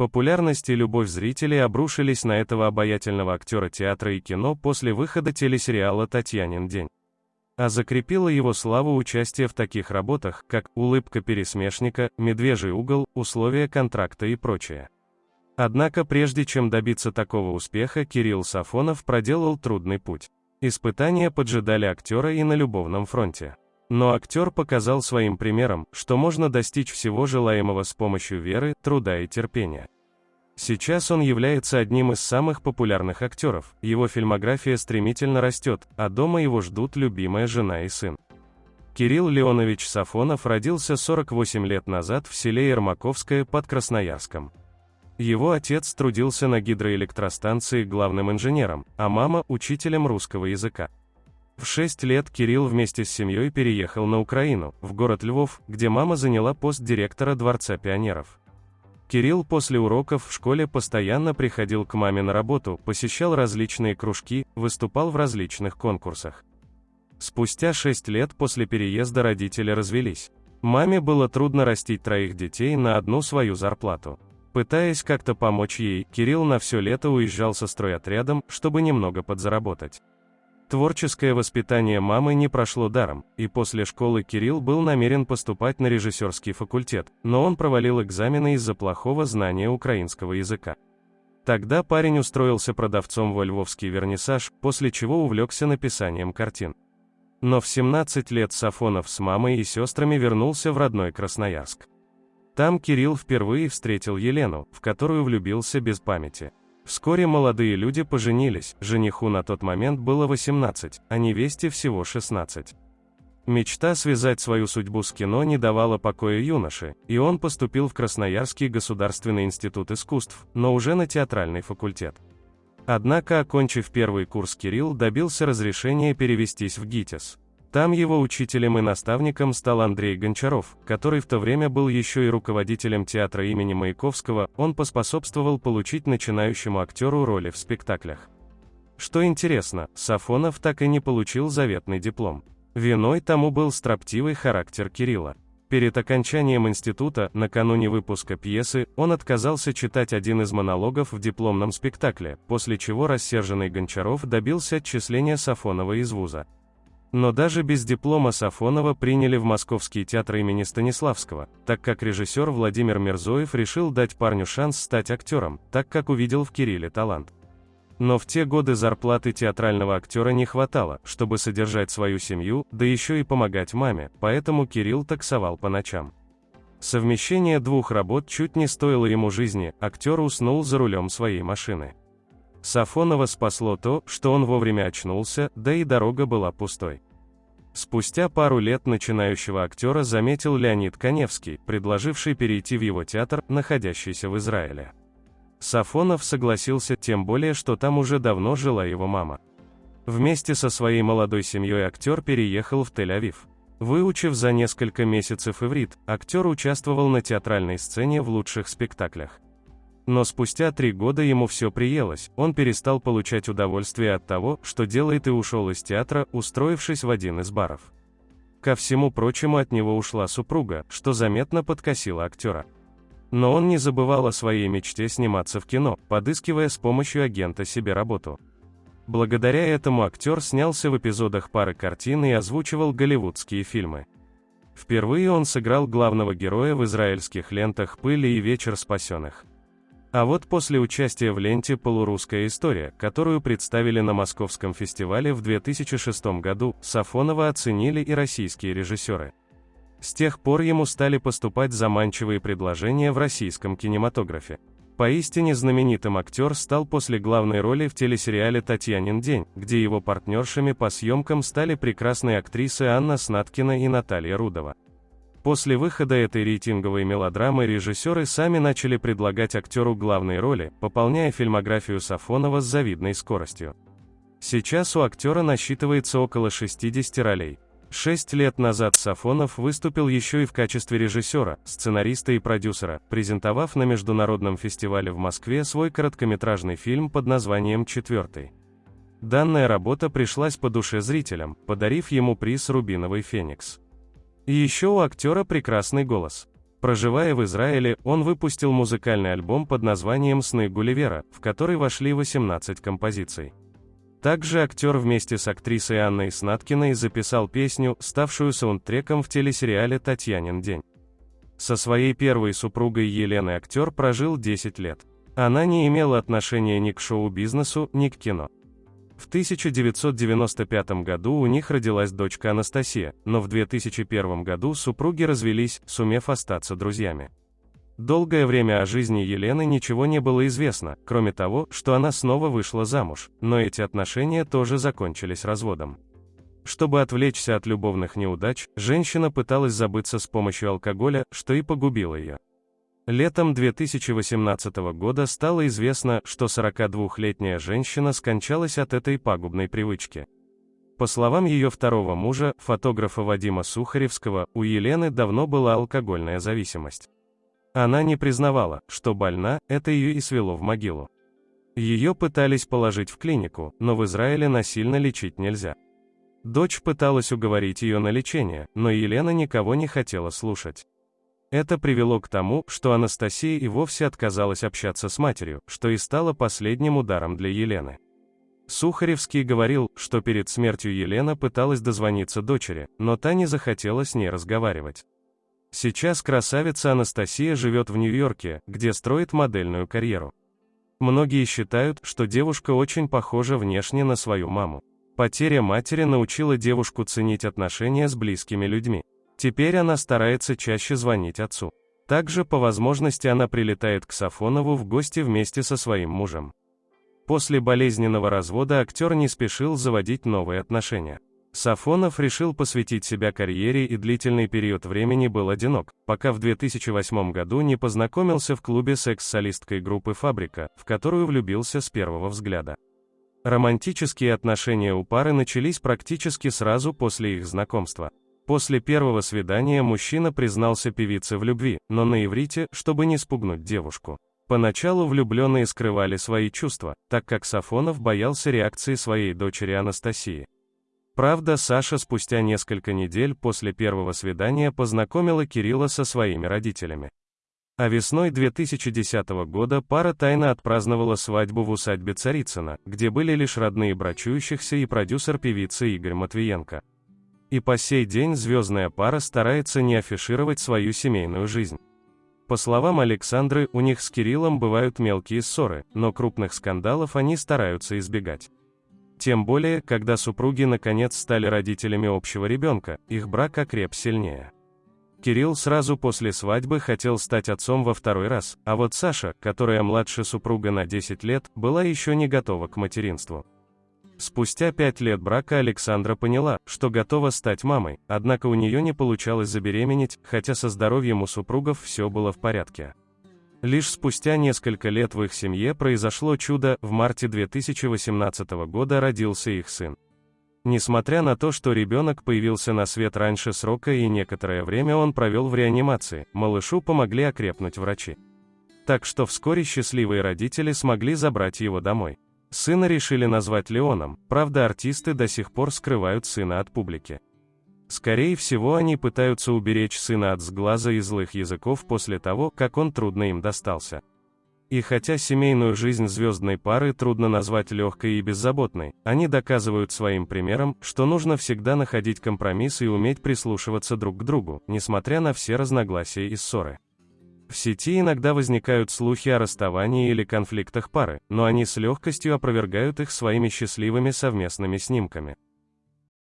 Популярность и любовь зрителей обрушились на этого обаятельного актера театра и кино после выхода телесериала «Татьянин день». А закрепило его славу участие в таких работах, как «Улыбка пересмешника», «Медвежий угол», «Условия контракта» и прочее. Однако прежде чем добиться такого успеха, Кирилл Сафонов проделал трудный путь. Испытания поджидали актера и на любовном фронте. Но актер показал своим примером, что можно достичь всего желаемого с помощью веры, труда и терпения. Сейчас он является одним из самых популярных актеров, его фильмография стремительно растет, а дома его ждут любимая жена и сын. Кирилл Леонович Сафонов родился 48 лет назад в селе Ермаковское под Красноярском. Его отец трудился на гидроэлектростанции главным инженером, а мама – учителем русского языка. В 6 лет Кирилл вместе с семьей переехал на Украину, в город Львов, где мама заняла пост директора Дворца пионеров. Кирилл после уроков в школе постоянно приходил к маме на работу, посещал различные кружки, выступал в различных конкурсах. Спустя 6 лет после переезда родители развелись. Маме было трудно растить троих детей на одну свою зарплату. Пытаясь как-то помочь ей, Кирилл на все лето уезжал со стройотрядом, чтобы немного подзаработать. Творческое воспитание мамы не прошло даром, и после школы Кирилл был намерен поступать на режиссерский факультет, но он провалил экзамены из-за плохого знания украинского языка. Тогда парень устроился продавцом во львовский вернисаж, после чего увлекся написанием картин. Но в 17 лет Сафонов с мамой и сестрами вернулся в родной Красноярск. Там Кирилл впервые встретил Елену, в которую влюбился без памяти. Вскоре молодые люди поженились, жениху на тот момент было 18, а невесте всего 16. Мечта связать свою судьбу с кино не давала покоя юноше, и он поступил в Красноярский государственный институт искусств, но уже на театральный факультет. Однако, окончив первый курс Кирилл добился разрешения перевестись в ГИТИС. Там его учителем и наставником стал Андрей Гончаров, который в то время был еще и руководителем театра имени Маяковского, он поспособствовал получить начинающему актеру роли в спектаклях. Что интересно, Сафонов так и не получил заветный диплом. Виной тому был строптивый характер Кирилла. Перед окончанием института, накануне выпуска пьесы, он отказался читать один из монологов в дипломном спектакле, после чего рассерженный Гончаров добился отчисления Сафонова из вуза. Но даже без диплома Сафонова приняли в Московский театр имени Станиславского, так как режиссер Владимир Мирзоев решил дать парню шанс стать актером, так как увидел в Кирилле талант. Но в те годы зарплаты театрального актера не хватало, чтобы содержать свою семью, да еще и помогать маме, поэтому Кирилл таксовал по ночам. Совмещение двух работ чуть не стоило ему жизни, актер уснул за рулем своей машины. Сафонова спасло то, что он вовремя очнулся, да и дорога была пустой. Спустя пару лет начинающего актера заметил Леонид Коневский, предложивший перейти в его театр, находящийся в Израиле. Сафонов согласился, тем более, что там уже давно жила его мама. Вместе со своей молодой семьей актер переехал в Тель-Авив. Выучив за несколько месяцев иврит, актер участвовал на театральной сцене в лучших спектаклях. Но спустя три года ему все приелось, он перестал получать удовольствие от того, что делает и ушел из театра, устроившись в один из баров. Ко всему прочему от него ушла супруга, что заметно подкосило актера. Но он не забывал о своей мечте сниматься в кино, подыскивая с помощью агента себе работу. Благодаря этому актер снялся в эпизодах пары картин и озвучивал голливудские фильмы. Впервые он сыграл главного героя в израильских лентах «Пыли и вечер спасенных». А вот после участия в ленте «Полурусская история», которую представили на Московском фестивале в 2006 году, Сафонова оценили и российские режиссеры. С тех пор ему стали поступать заманчивые предложения в российском кинематографе. Поистине знаменитым актер стал после главной роли в телесериале «Татьянин день», где его партнершами по съемкам стали прекрасные актрисы Анна Снаткина и Наталья Рудова. После выхода этой рейтинговой мелодрамы режиссеры сами начали предлагать актеру главные роли, пополняя фильмографию Сафонова с завидной скоростью. Сейчас у актера насчитывается около 60 ролей. Шесть лет назад Сафонов выступил еще и в качестве режиссера, сценариста и продюсера, презентовав на международном фестивале в Москве свой короткометражный фильм под названием «Четвертый». Данная работа пришлась по душе зрителям, подарив ему приз «Рубиновый феникс». Еще у актера прекрасный голос. Проживая в Израиле, он выпустил музыкальный альбом под названием «Сны Гулливера», в который вошли 18 композиций. Также актер вместе с актрисой Анной Снаткиной записал песню, ставшую саундтреком в телесериале «Татьянин день». Со своей первой супругой Еленой актер прожил 10 лет. Она не имела отношения ни к шоу-бизнесу, ни к кино. В 1995 году у них родилась дочка Анастасия, но в 2001 году супруги развелись, сумев остаться друзьями. Долгое время о жизни Елены ничего не было известно, кроме того, что она снова вышла замуж, но эти отношения тоже закончились разводом. Чтобы отвлечься от любовных неудач, женщина пыталась забыться с помощью алкоголя, что и погубило ее. Летом 2018 года стало известно, что 42-летняя женщина скончалась от этой пагубной привычки. По словам ее второго мужа, фотографа Вадима Сухаревского, у Елены давно была алкогольная зависимость. Она не признавала, что больна, это ее и свело в могилу. Ее пытались положить в клинику, но в Израиле насильно лечить нельзя. Дочь пыталась уговорить ее на лечение, но Елена никого не хотела слушать. Это привело к тому, что Анастасия и вовсе отказалась общаться с матерью, что и стало последним ударом для Елены. Сухаревский говорил, что перед смертью Елена пыталась дозвониться дочери, но та не захотела с ней разговаривать. Сейчас красавица Анастасия живет в Нью-Йорке, где строит модельную карьеру. Многие считают, что девушка очень похожа внешне на свою маму. Потеря матери научила девушку ценить отношения с близкими людьми. Теперь она старается чаще звонить отцу. Также, по возможности, она прилетает к Сафонову в гости вместе со своим мужем. После болезненного развода актер не спешил заводить новые отношения. Сафонов решил посвятить себя карьере и длительный период времени был одинок, пока в 2008 году не познакомился в клубе секс-солисткой группы «Фабрика», в которую влюбился с первого взгляда. Романтические отношения у пары начались практически сразу после их знакомства. После первого свидания мужчина признался певице в любви, но на иврите, чтобы не спугнуть девушку. Поначалу влюбленные скрывали свои чувства, так как Сафонов боялся реакции своей дочери Анастасии. Правда, Саша спустя несколько недель после первого свидания познакомила Кирилла со своими родителями. А весной 2010 года пара тайно отпраздновала свадьбу в усадьбе Царицына, где были лишь родные брачующихся и продюсер певицы Игорь Матвиенко. И по сей день звездная пара старается не афишировать свою семейную жизнь. По словам Александры, у них с Кириллом бывают мелкие ссоры, но крупных скандалов они стараются избегать. Тем более, когда супруги наконец стали родителями общего ребенка, их брак окреп сильнее. Кирилл сразу после свадьбы хотел стать отцом во второй раз, а вот Саша, которая младше супруга на 10 лет, была еще не готова к материнству. Спустя пять лет брака Александра поняла, что готова стать мамой, однако у нее не получалось забеременеть, хотя со здоровьем у супругов все было в порядке. Лишь спустя несколько лет в их семье произошло чудо, в марте 2018 года родился их сын. Несмотря на то, что ребенок появился на свет раньше срока и некоторое время он провел в реанимации, малышу помогли окрепнуть врачи. Так что вскоре счастливые родители смогли забрать его домой. Сына решили назвать Леоном, правда артисты до сих пор скрывают сына от публики. Скорее всего они пытаются уберечь сына от сглаза и злых языков после того, как он трудно им достался. И хотя семейную жизнь звездной пары трудно назвать легкой и беззаботной, они доказывают своим примером, что нужно всегда находить компромисс и уметь прислушиваться друг к другу, несмотря на все разногласия и ссоры. В сети иногда возникают слухи о расставании или конфликтах пары, но они с легкостью опровергают их своими счастливыми совместными снимками.